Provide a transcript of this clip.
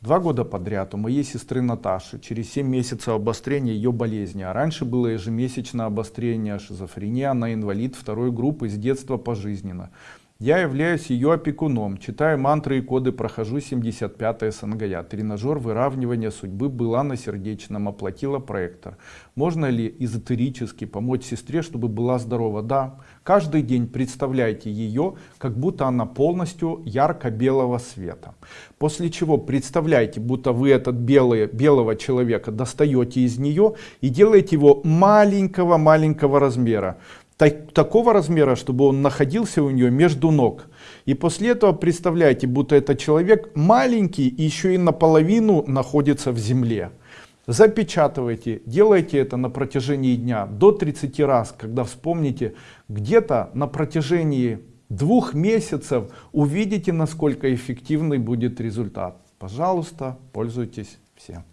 Два года подряд у моей сестры Наташи через 7 месяцев обострения ее болезни, а раньше было ежемесячное обострение шизофрения, она инвалид второй группы с детства пожизненно. Я являюсь ее опекуном, читаю мантры и коды, прохожу 75 СНГЯ. Тренажер выравнивания судьбы была на сердечном, оплатила проектор. Можно ли эзотерически помочь сестре, чтобы была здорова? Да. Каждый день представляйте ее, как будто она полностью ярко-белого света. После чего представляйте, будто вы этот белый, белого человека достаете из нее и делаете его маленького-маленького размера так, такого размера, чтобы он находился у нее между ног. И после этого представляете, будто этот человек маленький и еще и наполовину находится в земле. Запечатывайте, делайте это на протяжении дня до 30 раз, когда вспомните, где-то на протяжении двух месяцев увидите, насколько эффективный будет результат. Пожалуйста, пользуйтесь все.